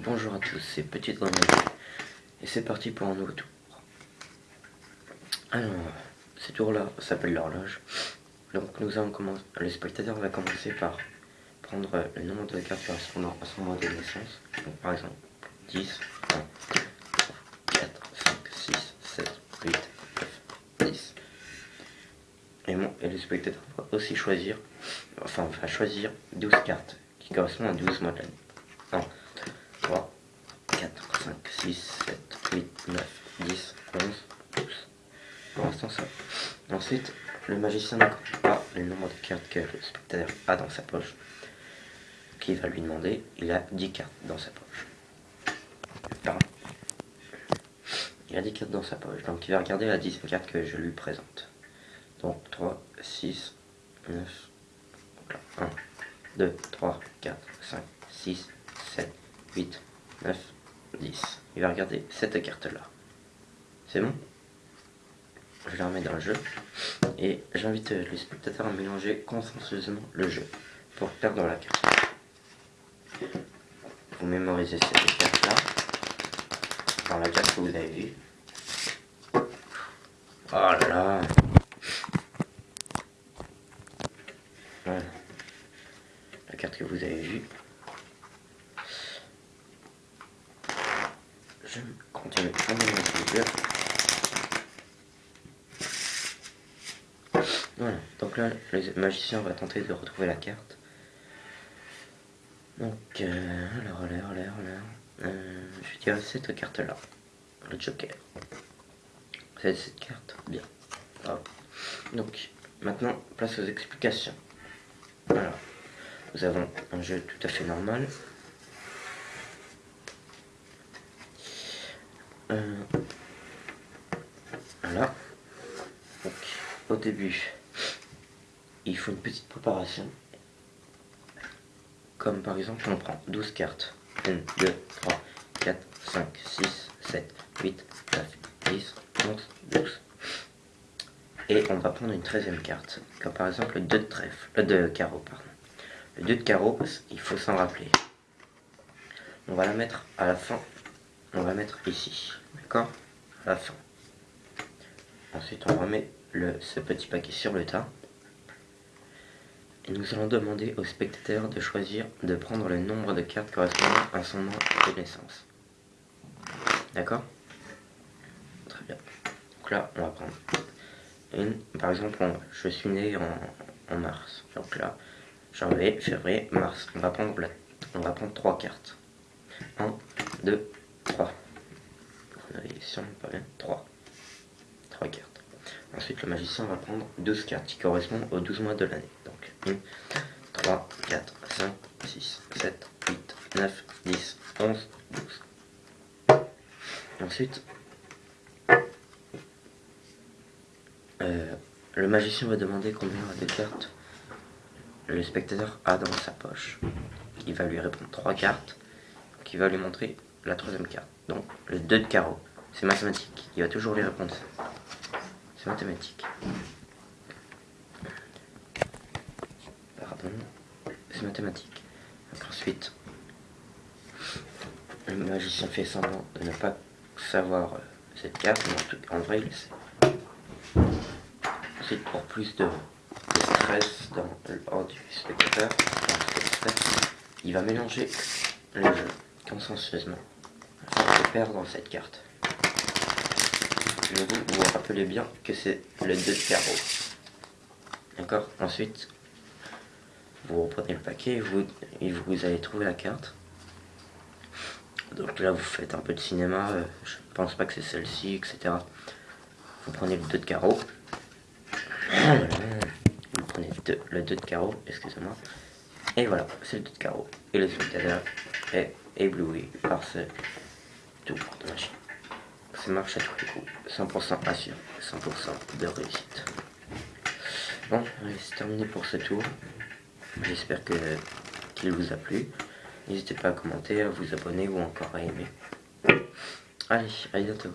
Bonjour à tous, c'est Petite Grenouille et c'est parti pour un nouveau tour. Alors, ce tour-là s'appelle l'horloge. Donc nous allons commencer, le spectateur va commencer par prendre le nombre de cartes correspondant à son mois de naissance. Donc par exemple, 10, 1, 4, 5, 6, 7, 8, 9, 10. Et, bon, et le spectateur va aussi choisir, enfin va choisir 12 cartes qui correspondent à 12 mois de l'année. 1, 3, 4, 5, 6, 7, 8, 9, 10, 11, 12. Pour l'instant ça. Ensuite, le magicien ne pas le nombre de cartes que le spectateur a dans sa poche. Qui va lui demander, il a 10 cartes dans sa poche. Il a 10 cartes dans sa poche, donc il va regarder la 10 carte que je lui présente. Donc 3, 6, 9, donc là, 1, 2, 3, 4, 5, 6, 7, 8, 9, 10. Il va regarder cette carte-là. C'est bon? Je la remets dans le jeu. Et j'invite les spectateurs à mélanger consensueusement le jeu pour perdre la carte. Vous mémorisez cette carte-là dans la carte que vous avez vue. Oh là là Voilà. La carte que vous avez vue. Voilà, donc là, le magicien va tenter de retrouver la carte. Donc, euh, alors, alors, alors, alors, euh, je dirais cette carte-là, le Joker. C'est cette carte, bien. Donc, maintenant, place aux explications. Alors, nous avons un jeu tout à fait normal, Euh, voilà. Donc, au début, il faut une petite préparation. Comme par exemple, on prend 12 cartes. 1, 2, 3, 4, 5, 6, 7, 8, 9, 10, 11, 12. Et on va prendre une 13 carte, comme par exemple le 2 de trèfle, euh, de carreau, pardon. Le 2 de carreau, il faut s'en rappeler. On va la mettre à la fin on va mettre ici, d'accord? À la fin. Ensuite, on remet le, ce petit paquet sur le tas. Et nous allons demander au spectateur de choisir de prendre le nombre de cartes correspondant à son nom de naissance. D'accord? Très bien. Donc là, on va prendre une. Par exemple, je suis né en, mars. Donc là, janvier, février, mars. On va prendre, on va prendre trois cartes. 1, 2, 3. Ici, on pas bien. 3. 3 cartes. Ensuite, le magicien va prendre 12 cartes qui correspondent aux 12 mois de l'année. Donc, 1, 3, 4, 5, 6, 7, 8, 9, 10, 11, 12. Ensuite, euh, le magicien va demander combien de cartes le spectateur a dans sa poche. Il va lui répondre 3 cartes, qui va lui montrer la troisième carte. Donc le 2 de carreau. C'est mathématique. Il va toujours lui répondre. C'est mathématique. Pardon. C'est mathématique. ensuite, le magicien fait semblant de ne pas savoir euh, cette carte, mais en, vrai il sait. Ensuite, pour plus de, stress dans l'ordre du spectateur, il va mélanger le jeu consensueusement perdre cette carte. Vous vous rappelez bien que c'est le 2 de carreau. D'accord? Ensuite, vous reprenez le paquet et vous, vous allez trouver la carte. Donc là, vous faites un peu de cinéma. Euh, je pense pas que c'est celle-ci, etc. Vous prenez le 2 de carreau. Vous prenez le 2 de carreau, excusez-moi. Et voilà, c'est le 2 de carreau. Et le spectateur est ébloui par ce tout de machine. Ça marche à tous les coups. 100% assuré, 100% de réussite. Bon, c'est terminé pour ce tour. J'espère que qu'il vous a plu. N'hésitez pas à commenter, à vous abonner ou encore à aimer. Allez, à bientôt.